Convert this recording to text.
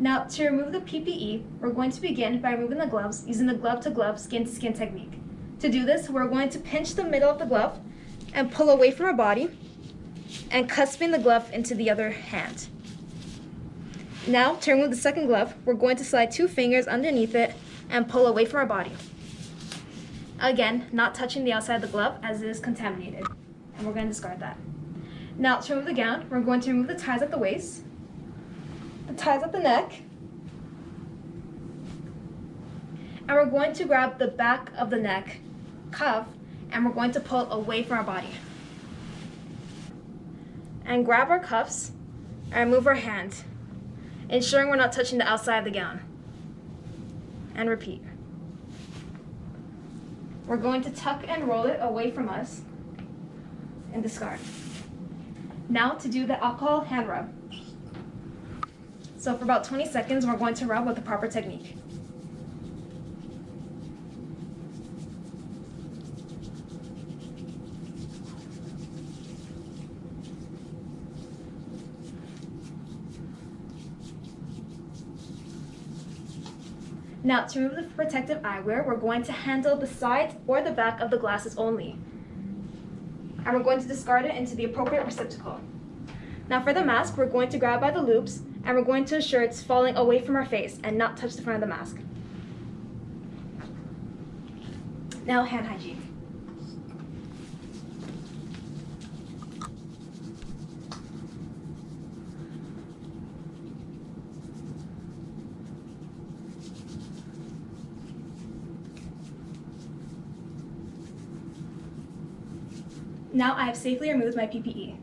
Now, to remove the PPE, we're going to begin by removing the gloves using the glove-to-glove skin-to-skin technique. To do this, we're going to pinch the middle of the glove and pull away from our body and cusping the glove into the other hand. Now, to remove the second glove, we're going to slide two fingers underneath it and pull away from our body. Again, not touching the outside of the glove as it is contaminated. And we're going to discard that. Now, to remove the gown, we're going to remove the ties at the waist, the ties at the neck, and we're going to grab the back of the neck cuff and we're going to pull away from our body. And grab our cuffs and move our hand, ensuring we're not touching the outside of the gown. And repeat. We're going to tuck and roll it away from us and discard. Now to do the alcohol hand rub. So for about 20 seconds, we're going to rub with the proper technique. Now, to remove the protective eyewear, we're going to handle the sides or the back of the glasses only. And we're going to discard it into the appropriate receptacle. Now for the mask, we're going to grab by the loops and we're going to ensure it's falling away from our face and not touch the front of the mask. Now hand hygiene. Now I have safely removed my PPE.